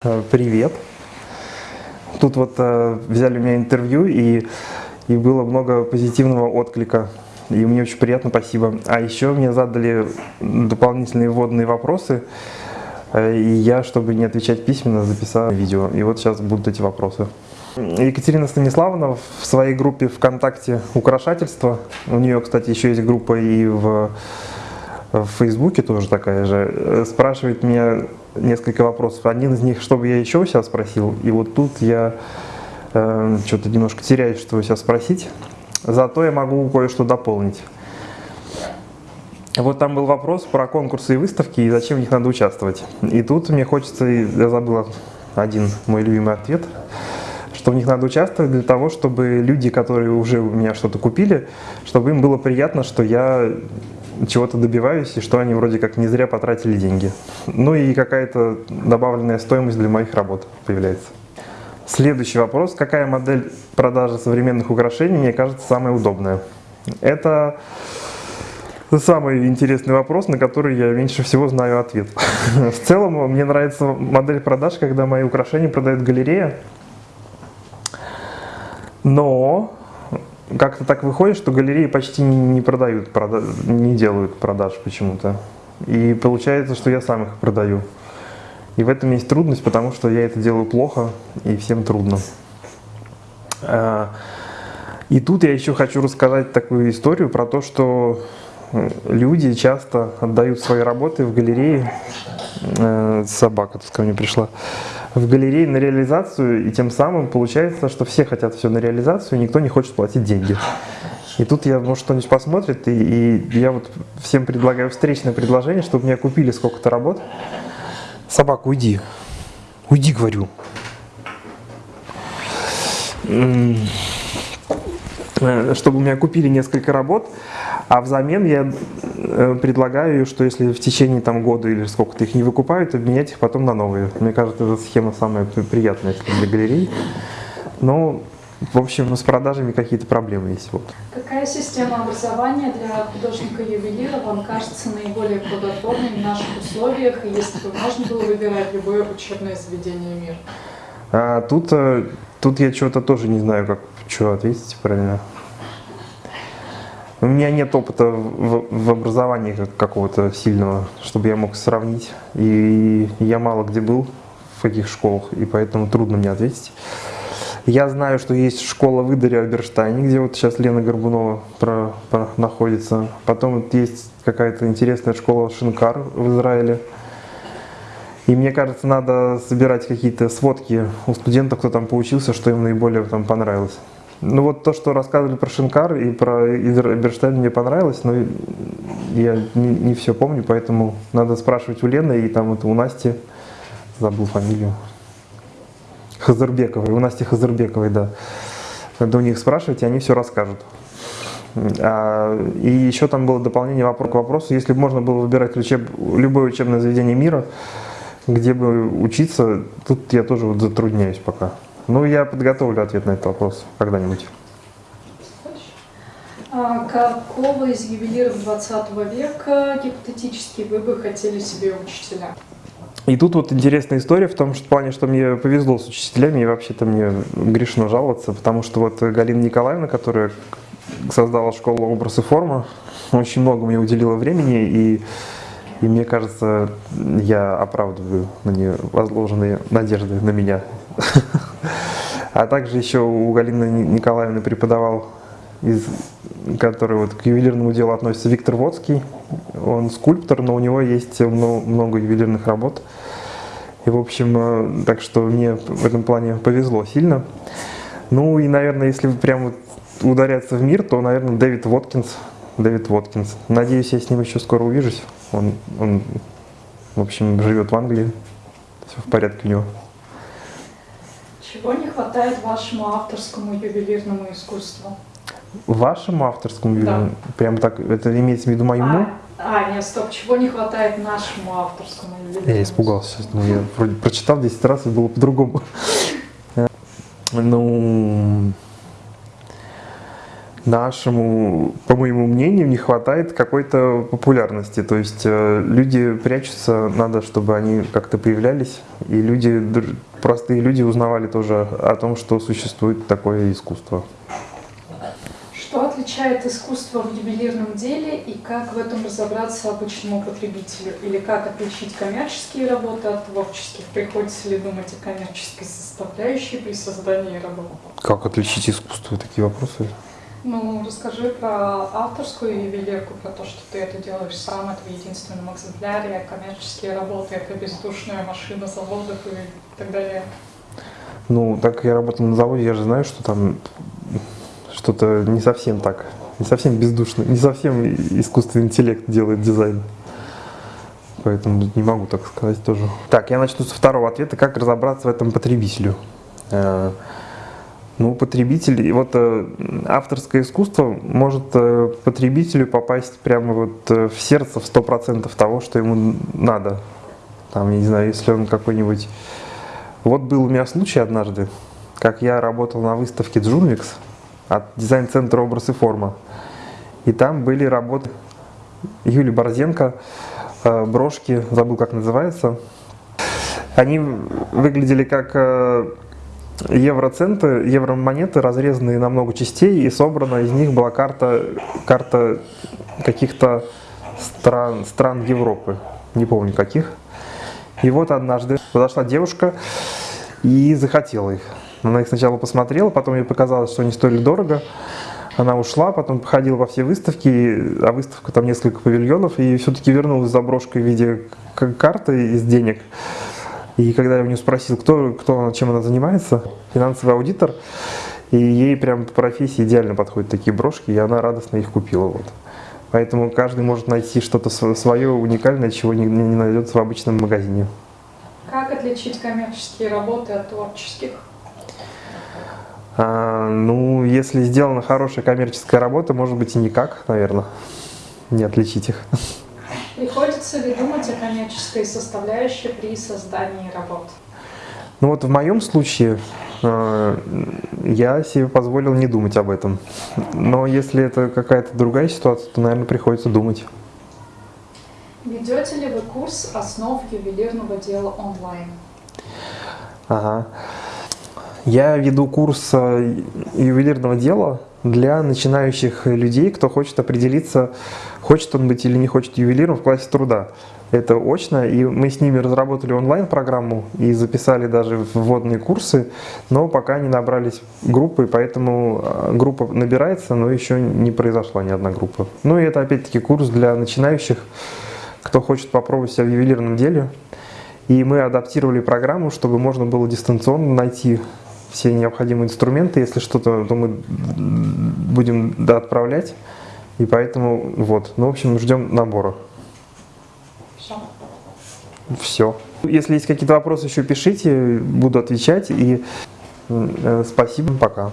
Э, привет. Тут вот э, взяли у меня интервью, и, и было много позитивного отклика. И мне очень приятно, спасибо. А еще мне задали дополнительные вводные вопросы, э, и я, чтобы не отвечать письменно, записал видео. И вот сейчас будут эти вопросы. Екатерина Станиславовна в своей группе ВКонтакте «Украшательство», у нее, кстати, еще есть группа и в, в Фейсбуке тоже такая же, э, спрашивает меня несколько вопросов. Один из них, чтобы я еще сейчас спросил, и вот тут я э, что-то немножко теряюсь, что сейчас спросить. Зато я могу кое-что дополнить. Вот там был вопрос про конкурсы и выставки, и зачем в них надо участвовать. И тут мне хочется, я забыл один мой любимый ответ, что в них надо участвовать для того, чтобы люди, которые уже у меня что-то купили, чтобы им было приятно, что я чего-то добиваюсь, и что они вроде как не зря потратили деньги. Ну и какая-то добавленная стоимость для моих работ появляется. Следующий вопрос. Какая модель продажи современных украшений мне кажется самая удобная? Это самый интересный вопрос, на который я меньше всего знаю ответ. В целом, мне нравится модель продаж, когда мои украшения продает галерея. Но как-то так выходит, что галереи почти не продают, не делают продаж почему-то. И получается, что я сам их продаю. И в этом есть трудность, потому что я это делаю плохо, и всем трудно. А, и тут я еще хочу рассказать такую историю про то, что люди часто отдают свои работы в галерее. Э, собака тут ко мне пришла в галерее на реализацию, и тем самым получается, что все хотят все на реализацию, и никто не хочет платить деньги. И тут я, может, кто-нибудь посмотрит, и, и я вот всем предлагаю встречное предложение, чтобы меня купили сколько-то работ. Собака, уйди. Уйди, говорю. Э, чтобы меня купили несколько работ, а взамен я предлагаю, что если в течение там, года или сколько-то их не выкупают, обменять их потом на новые. Мне кажется, эта схема самая приятная для галерей. Но, в общем, с продажами какие-то проблемы есть. Вот. Какая система образования для художника-ювелира вам кажется наиболее плодотворной в наших условиях, если бы можно было выбирать любое учебное заведение мира? А, тут, э, тут я чего-то тоже не знаю, как что ответить правильно. У меня нет опыта в, в образовании какого-то сильного, чтобы я мог сравнить. И я мало где был, в каких школах, и поэтому трудно мне ответить. Я знаю, что есть школа в Идере Альберштайне, где вот сейчас Лена Горбунова про, про, находится. Потом вот есть какая-то интересная школа Шинкар в Израиле. И мне кажется, надо собирать какие-то сводки у студентов, кто там поучился, что им наиболее там понравилось. Ну вот то, что рассказывали про Шинкар и про Эберштейн мне понравилось, но я не, не все помню, поэтому надо спрашивать у Лены и там вот у Насти, забыл фамилию, Хазарбековой, у Насти Хазарбековой, да. Надо у них спрашивать, и они все расскажут. А, и еще там было дополнение вопрос к вопросу, если бы можно было выбирать учеб, любое учебное заведение мира, где бы учиться, тут я тоже вот затрудняюсь пока. Ну, я подготовлю ответ на этот вопрос когда-нибудь. А какого из ювелиров 20 века гипотетически вы бы хотели себе учителя? И тут вот интересная история в том что, в плане, что мне повезло с учителями, и вообще-то мне грешно жаловаться, потому что вот Галина Николаевна, которая создала школу образ и форма, очень много мне уделила времени, и, и мне кажется, я оправдываю на нее возложенные надежды на меня. А также еще у Галины Николаевны преподавал, из, который вот к ювелирному делу относится Виктор Водский. Он скульптор, но у него есть много ювелирных работ. И, в общем, э, так что мне в этом плане повезло сильно. Ну и, наверное, если прям ударяться в мир, то, наверное, Дэвид Воткинс. Дэвид Воткинс. Надеюсь, я с ним еще скоро увижусь. Он, он в общем, живет в Англии. Все в порядке у него. Чего не хватает вашему авторскому ювелирному искусству? Вашему авторскому ювелирному? Да. Прям так, это имеется в виду моему? А, а, нет, стоп, чего не хватает нашему авторскому ювелирному Я испугался ну, я вроде прочитал 10 раз и было по-другому. Ну, нашему, по моему мнению, не хватает какой-то популярности. То есть э, люди прячутся, надо, чтобы они как-то появлялись, и люди, простые люди узнавали тоже о том, что существует такое искусство. Что отличает искусство в ювелирном деле и как в этом разобраться обычному потребителю? Или как отличить коммерческие работы от творческих? Приходится ли думать о коммерческой составляющей при создании работ? Как отличить искусство? Такие вопросы? Ну, расскажи про авторскую ювелирку, про то, что ты это делаешь сам, это в единственном экземпляре, коммерческие работы, это бездушная машина заводов и так далее. Ну, так как я работал на заводе, я же знаю, что там что-то не совсем так, не совсем бездушно, не совсем искусственный интеллект делает дизайн. Поэтому не могу так сказать тоже. Так, я начну со второго ответа. Как разобраться в этом потребителю? Э, ну, потребитель, вот э, авторское искусство может э, потребителю попасть прямо вот в сердце в сто процентов того, что ему надо. Там, я не знаю, если он какой-нибудь... Вот был у меня случай однажды, как я работал на выставке Junwex, от дизайн-центра «Образ и форма». И там были работы Юли Борзенко, э, брошки, забыл как называется. Они выглядели как э, евроценты, евромонеты, разрезанные на много частей, и собрана из них была карта, карта каких-то стран, стран Европы, не помню каких. И вот однажды подошла девушка и захотела их. Она их сначала посмотрела, потом ей показалось, что они стоили дорого. Она ушла, потом походила во все выставки, а выставка там несколько павильонов, и все-таки вернулась за брошкой в виде карты из денег. И когда я у нее спросил, кто, кто чем она занимается, финансовый аудитор, и ей прям по профессии идеально подходят такие брошки, и она радостно их купила. Вот. Поэтому каждый может найти что-то свое уникальное, чего не, не найдется в обычном магазине. Как отличить коммерческие работы от творческих? А, ну, если сделана хорошая коммерческая работа, может быть и никак, наверное, не отличить их. Приходится ли думать о коммерческой составляющей при создании работ? Ну вот в моем случае э, я себе позволил не думать об этом. Но если это какая-то другая ситуация, то, наверное, приходится думать. Ведете ли вы курс основ ювелирного дела онлайн? Ага. Я веду курс э, ювелирного дела для начинающих людей, кто хочет определиться, хочет он быть или не хочет ювелиром в классе труда. Это очно, и мы с ними разработали онлайн-программу и записали даже вводные курсы, но пока не набрались группы, поэтому э, группа набирается, но еще не произошла ни одна группа. Ну и это опять-таки курс для начинающих, кто хочет попробовать себя в ювелирном деле. И мы адаптировали программу, чтобы можно было дистанционно найти все необходимые инструменты. Если что-то, то мы будем да, отправлять. И поэтому вот. Ну, в общем, ждем набора. Все. Все. Если есть какие-то вопросы, еще пишите, буду отвечать. И э, спасибо, пока.